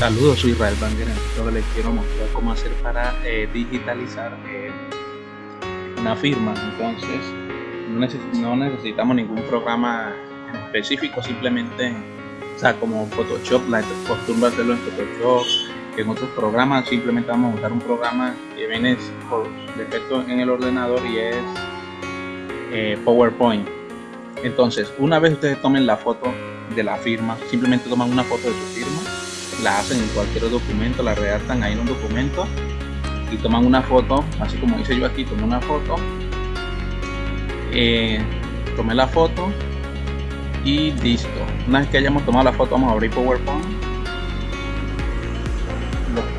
Saludos, soy Israel Banger. Ahora les quiero mostrar cómo hacer para eh, digitalizar eh, una firma. Entonces, no, necesitamos ningún programa específico, simplemente, o sea, como Photoshop, la costumbre hacerlo en Photoshop, en otros programas, simplemente vamos a usar un programa que viene por defecto en el ordenador y es eh, PowerPoint. Entonces, una vez ustedes tomen la foto de la firma, simplemente toman una foto de su firma la hacen en cualquier documento, la redactan ahí en un documento y toman una foto, así como hice yo aquí, tomé una foto, eh, tomé la foto y listo. Una vez que hayamos tomado la foto, vamos a abrir PowerPoint.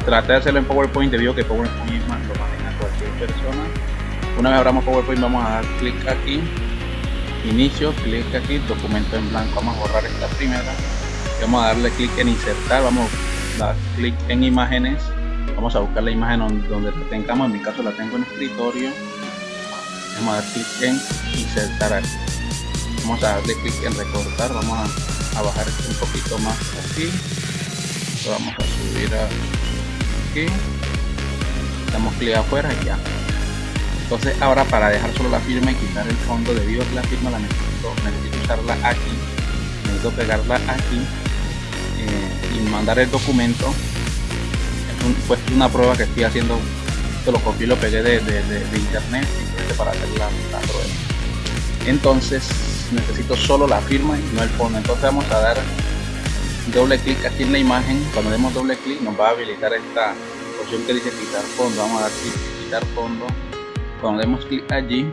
Traté de hacerlo en PowerPoint debido a que PowerPoint lo maneja cualquier persona. Una vez abramos PowerPoint, vamos a dar clic aquí, inicio, clic aquí, documento en blanco. Vamos a borrar esta primera vamos a darle clic en insertar vamos a dar clic en imágenes. Vamos a buscar la imagen donde tengamos en mi caso la tengo en escritorio. Vamos a dar clic en insertar aquí. Vamos a darle clic en recortar vamos a, bajar un poquito más aquí. Vamos a subir aquí. Damos clic afuera y ya. Entonces ahora para dejar solo la firma y quitar el fondo a que la firma la necesito, necesito usarla aquí. Necesito pegarla aquí y mandar el documento es pues una prueba que estoy haciendo que lo copié y lo pegué de, internet para hacer la, prueba. Entonces necesito solo la firma y no el fondo. Entonces vamos a dar doble clic aquí en la imagen. Cuando demos doble clic nos va a habilitar esta opción que dice quitar fondo. Vamos a dar clic quitar fondo. Cuando demos clic allí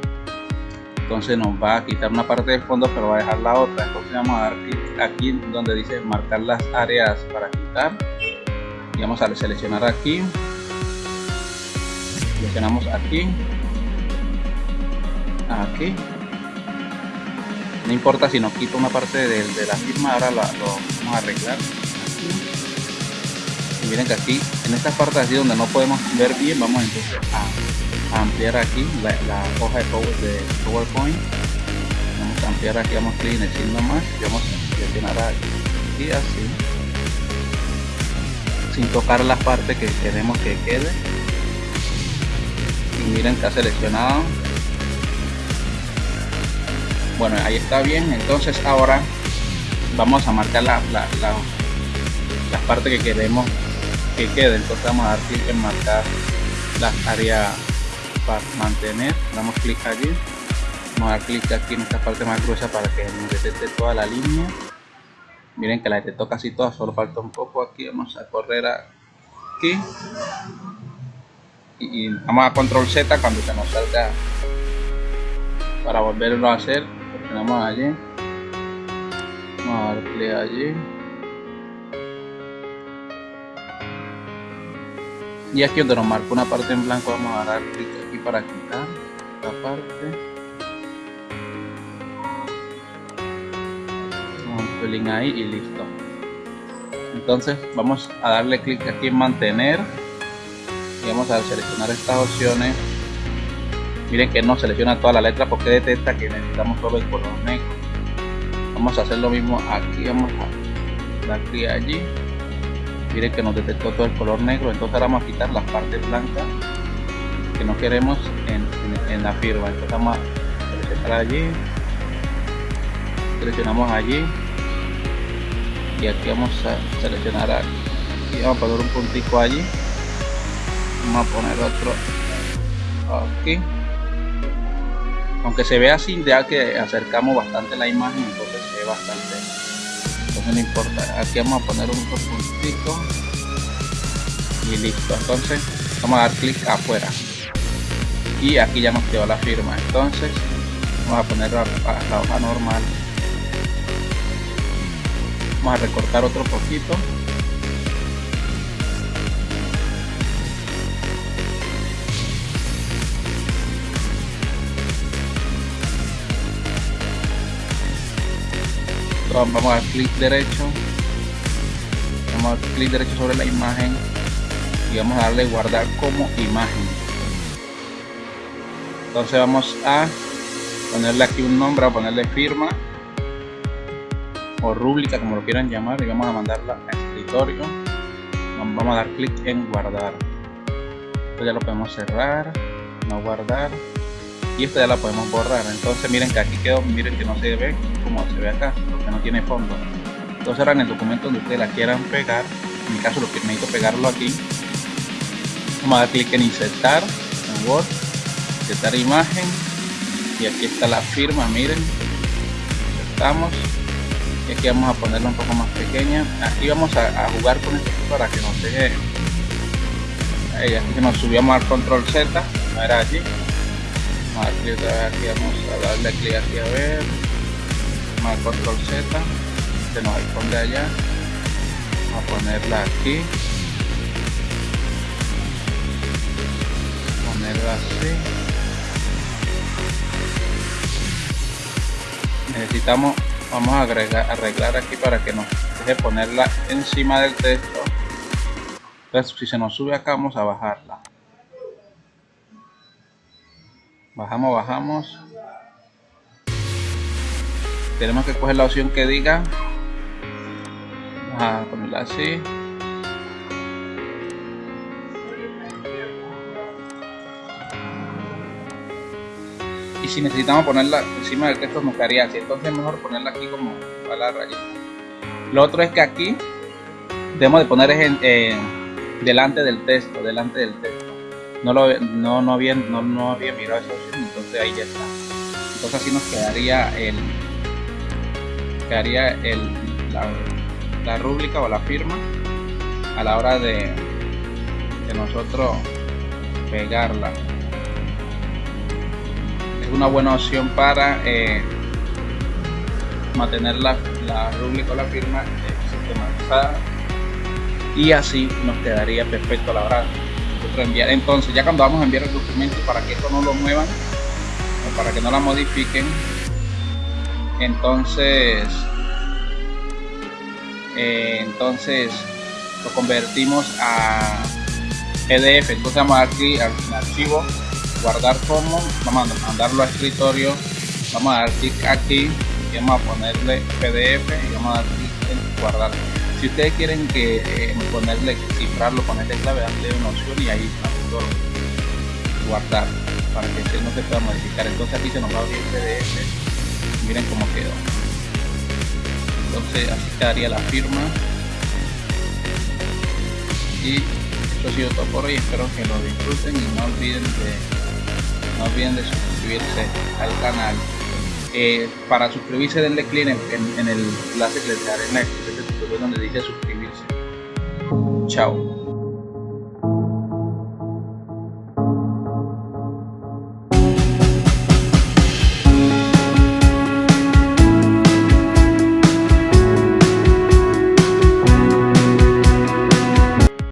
entonces nos va a quitar una parte del fondo pero va a dejar la otra. Entonces vamos a dar clic aquí donde dice marcar las áreas para quitar. Y vamos a seleccionar aquí. Seleccionamos aquí. Aquí. No importa si nos quita una parte de, la firma ahora lo, vamos a arreglar. Y miren que aquí en esta parte así donde no podemos ver bien vamos entonces a ampliar aquí la, hoja de, PowerPoint. Vamos a ampliar aquí vamos a clic en más vamos a seleccionar aquí así sin tocar la parte que queremos que quede. Y miren ha seleccionado. Bueno ahí está bien. Entonces ahora vamos a marcar la, la, la, la parte que queremos que quede. Entonces vamos a dar clic en marcar las áreas para mantener damos clic allí vamos a dar clic aquí en esta parte más gruesa para que nos detecte toda la línea. Miren que la detectó casi toda solo falta un poco aquí vamos a correr aquí. Y, vamos a control z cuando se nos salga para volverlo a hacer tenemos allí. Vamos a dar clic allí y aquí donde nos marca una parte en blanco vamos a dar clic aquí para quitar esta parte. Un pelín ahí y listo. Entonces vamos a darle clic aquí en mantener. Y vamos a seleccionar estas opciones. Miren que no selecciona toda la letra porque detecta que necesitamos solo el color negro. Vamos a hacer lo mismo aquí vamos a dar clic allí miren que nos detectó todo el color negro entonces ahora vamos a quitar las partes blancas que no queremos en, la firma. Entonces vamos a seleccionar allí seleccionamos allí y aquí vamos a seleccionar aquí vamos a poner un puntico allí vamos a poner otro aquí. Aunque se vea así ya que acercamos bastante la imagen entonces se ve bastante no importa. Aquí vamos a poner un puntito y listo. Entonces vamos a dar clic afuera. Y aquí ya nos quedó la firma. Entonces vamos a poner la, la hoja normal. Vamos a recortar otro poquito vamos a dar clic derecho. Vamos a dar clic derecho sobre la imagen y vamos a darle guardar como imagen. Entonces vamos a ponerle aquí un nombre a ponerle firma o rúbrica como lo quieran llamar y vamos a mandarla a escritorio. Vamos a dar clic en guardar. Esto ya lo podemos cerrar no guardar y esto ya la podemos borrar. Entonces miren que aquí quedó miren que no se ve como se ve acá porque no tiene fondo. Entonces ahora en el documento donde ustedes la quieran pegar. En mi caso lo que necesito pegarlo aquí. Vamos a dar clic en insertar en Word insertar imagen. Y aquí está la firma miren. Estamos y aquí vamos a ponerla un poco más pequeña. Aquí vamos a, jugar con esto para que nos deje ahí aquí nos subíamos al control Z. No era allí vamos a clic aquí vamos a darle clic aquí a ver vamos al control Z se nos esconde allá. Vamos a ponerla aquí. Ponerla así. Necesitamos vamos a agregar arreglar aquí para que nos deje ponerla encima del texto. Entonces si se nos sube acá vamos a bajarla bajamos bajamos. Tenemos que coger la opción que diga. Vamos a ponerla así. Y si necesitamos ponerla encima del texto nos quedaría así. Entonces es mejor ponerla aquí como a la rayita. Lo otro es que aquí debemos de poner en, delante del texto, delante del texto. No, lo, no, no, había, no, no había mirado esa opción, entonces ahí ya está. Entonces así nos quedaría el quedaría el, la, la rúbrica o la firma a la hora de, de nosotros pegarla. Es una buena opción para eh, mantener la, la rúbrica o la firma sistematizada y así nos quedaría perfecto la hora de enviar. Entonces, ya cuando vamos a enviar el documento para que esto no lo muevan o para que no la modifiquen, entonces, eh, entonces lo convertimos a PDF. Entonces vamos aquí al archivo, guardar como, vamos a mandarlo a escritorio, vamos a dar clic aquí y vamos a ponerle PDF y vamos a dar clic en guardar si ustedes quieren que eh, ponerle cifrarlo ponerle clave darle una opción y ahí todo guardar para que no se pueda modificar. Entonces aquí se nos va a abrir el pdf miren cómo quedó. Entonces así quedaría la firma. Y esto ha sido todo por hoy. Espero que lo disfruten y no olviden de no olviden de suscribirse al canal. Eh, para suscribirse denle clic en, en, el enlace que les en la donde dice suscribirse. Chao.